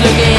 looking